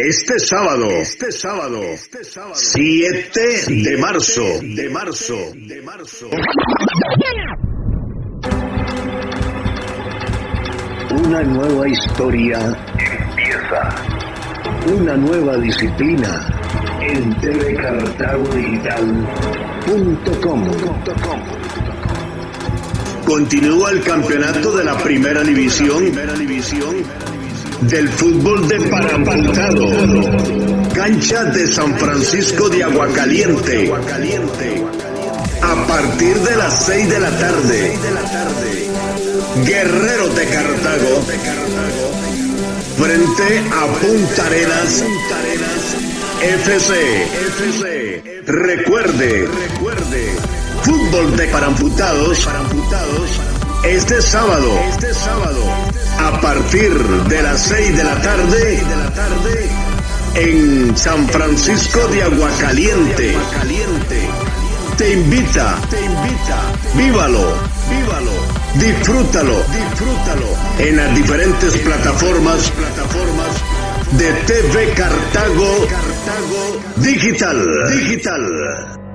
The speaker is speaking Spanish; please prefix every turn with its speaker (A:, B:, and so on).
A: Este sábado, este sábado, 7 de marzo, de marzo, de marzo. Una nueva historia empieza. Una nueva disciplina en tvcartagodigital.com. Continúa el campeonato de la primera división del fútbol de paramputado. Cancha de San Francisco de Aguacaliente. A partir de las 6 de la tarde. Guerreros de Cartago. Frente a Punta Arenas. FC. Recuerde. Fútbol de paramputados. Este sábado. Este sábado partir de las 6 de la tarde en San Francisco de Aguacaliente. Te invita, te invita, vívalo, vívalo, disfrútalo, disfrútalo en las diferentes plataformas, de TV Cartago, Cartago Digital, Digital.